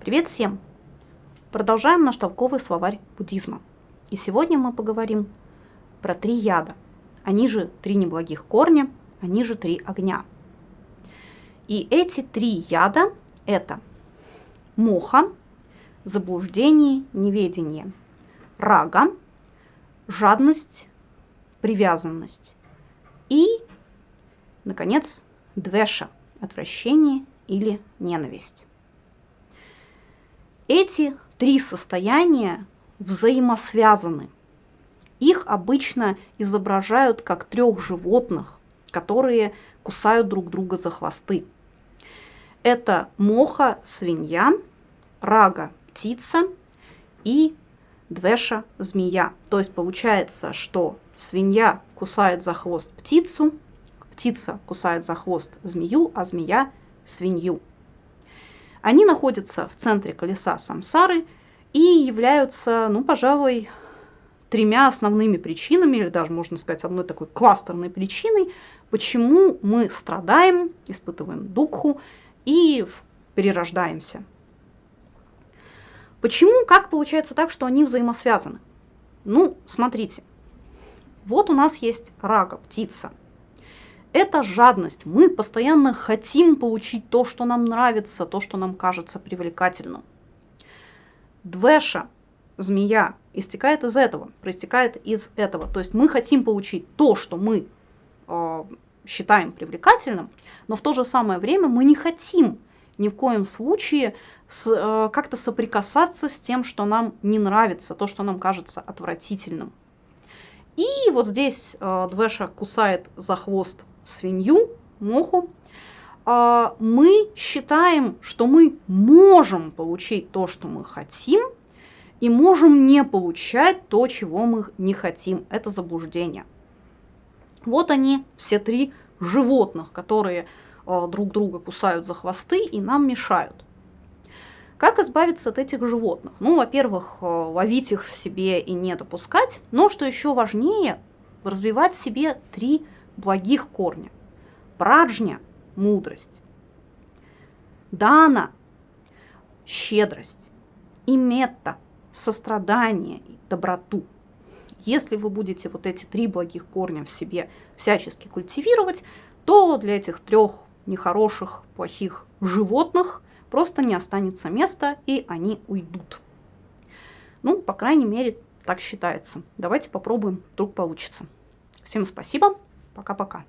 Привет всем! Продолжаем наш толковый словарь буддизма. И сегодня мы поговорим про три яда. Они же три неблагих корня, они же три огня. И эти три яда – это моха, заблуждение, неведение, рага, жадность, привязанность и, наконец, двеша – отвращение или ненависть. Эти три состояния взаимосвязаны. Их обычно изображают как трех животных, которые кусают друг друга за хвосты. Это моха – свинья, рага – птица и двеша – змея. То есть получается, что свинья кусает за хвост птицу, птица кусает за хвост змею, а змея – свинью. Они находятся в центре колеса самсары и являются, ну, пожалуй, тремя основными причинами, или даже, можно сказать, одной такой кластерной причиной, почему мы страдаем, испытываем духу и перерождаемся. Почему, как получается так, что они взаимосвязаны? Ну, смотрите, вот у нас есть рага, птица – это жадность. Мы постоянно хотим получить то, что нам нравится, то, что нам кажется привлекательным. Двеша, змея, истекает из этого, проистекает из этого. То есть мы хотим получить то, что мы э, считаем привлекательным, но в то же самое время мы не хотим ни в коем случае э, как-то соприкасаться с тем, что нам не нравится, то, что нам кажется отвратительным. И вот здесь э, Двеша кусает за хвост свинью, моху, а, мы считаем, что мы можем получить то, что мы хотим, и можем не получать то, чего мы не хотим. Это заблуждение. Вот они, все три животных, которые а, друг друга кусают за хвосты и нам мешают. Как избавиться от этих животных? Ну, во-первых, а, ловить их в себе и не допускать, но, что еще важнее, развивать в себе три благих корня. Праджня – мудрость. Дана – щедрость. И метта – сострадание и доброту. Если вы будете вот эти три благих корня в себе всячески культивировать, то для этих трех нехороших, плохих животных просто не останется места, и они уйдут. Ну, по крайней мере, так считается. Давайте попробуем, вдруг получится. Всем спасибо. Пока-пока.